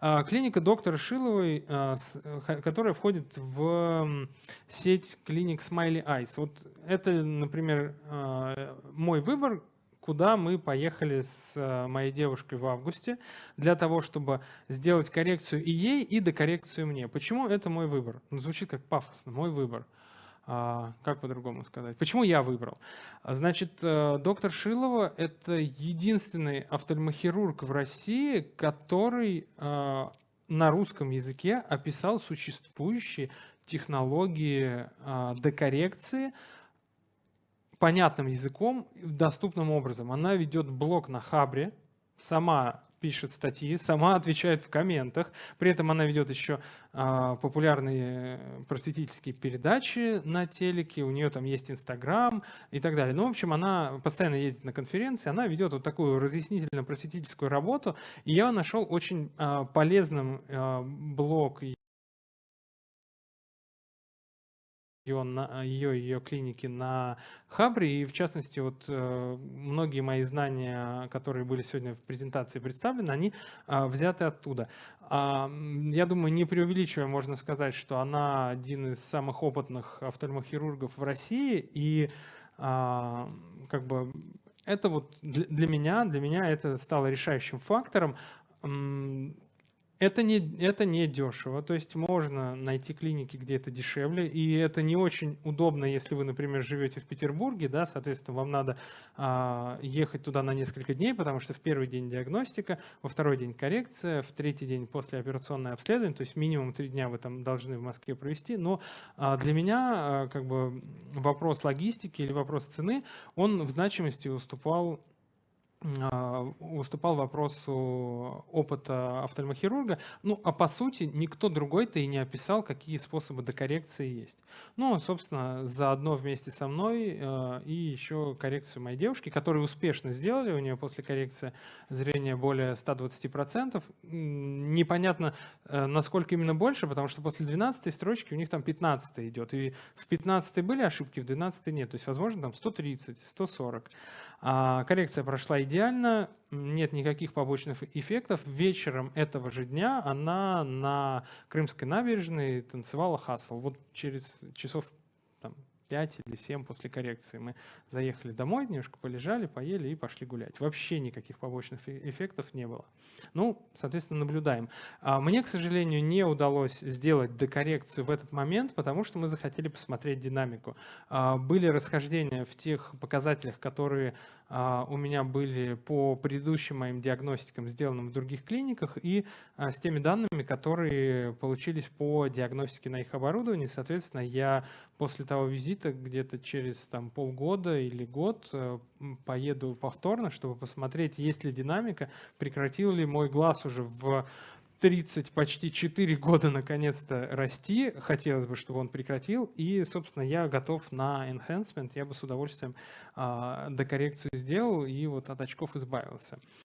А, клиника доктора Шиловой, а, которая входит в сеть клиник Smiley Eyes. Вот это, например, а, мой выбор, куда мы поехали с моей девушкой в августе для того, чтобы сделать коррекцию и ей, и докоррекцию мне. Почему это мой выбор? Ну, звучит как пафосно, мой выбор. А, как по-другому сказать? Почему я выбрал? Значит, э, доктор Шилова – это единственный офтальмохирург в России, который э, на русском языке описал существующие технологии э, декоррекции понятным языком, доступным образом. Она ведет блог на Хабре, сама пишет статьи, сама отвечает в комментах. При этом она ведет еще а, популярные просветительские передачи на телеке, у нее там есть Инстаграм и так далее. Ну, в общем, она постоянно ездит на конференции, она ведет вот такую разъяснительно-просветительскую работу. И я нашел очень а, полезным а, блог ее, на, ее, ее клиники на Хабре. И в частности, вот э, многие мои знания, которые были сегодня в презентации представлены, они а, взяты оттуда. А, я думаю, не преувеличивая, можно сказать, что она один из самых опытных офтальмохирургов в России. И а, как бы это вот для меня, для меня это стало решающим фактором. Это не, это не дешево, то есть можно найти клиники, где это дешевле, и это не очень удобно, если вы, например, живете в Петербурге, да, соответственно, вам надо а, ехать туда на несколько дней, потому что в первый день диагностика, во второй день коррекция, в третий день послеоперационное обследование, то есть минимум три дня вы там должны в Москве провести, но а, для меня а, как бы вопрос логистики или вопрос цены, он в значимости уступал а, выступал вопросу опыта офтальмохирурга. Ну, а по сути никто другой-то и не описал, какие способы докоррекции есть. Ну, собственно, заодно вместе со мной э, и еще коррекцию моей девушки, которую успешно сделали. У нее после коррекции зрения более 120%. Непонятно, э, насколько именно больше, потому что после 12 строчки у них там 15 идет. И в 15 были ошибки, в 12 нет. То есть, возможно, там 130, 140. А коррекция прошла идеально, нет никаких побочных эффектов. Вечером этого же дня она на Крымской набережной танцевала хасл. Вот через часов там, 5 или 7 после коррекции. Мы заехали домой, немножко полежали, поели и пошли гулять. Вообще никаких побочных эффектов не было. Ну, соответственно, наблюдаем. А мне, к сожалению, не удалось сделать декоррекцию в этот момент, потому что мы захотели посмотреть динамику. А, были расхождения в тех показателях, которые у меня были по предыдущим моим диагностикам, сделанным в других клиниках, и с теми данными, которые получились по диагностике на их оборудовании. Соответственно, я после того визита где-то через там, полгода или год э, поеду повторно, чтобы посмотреть, есть ли динамика, прекратил ли мой глаз уже в 30, почти 4 года наконец-то расти. Хотелось бы, чтобы он прекратил. И, собственно, я готов на enhancement. Я бы с удовольствием э, докоррекцию сделал и вот от очков избавился.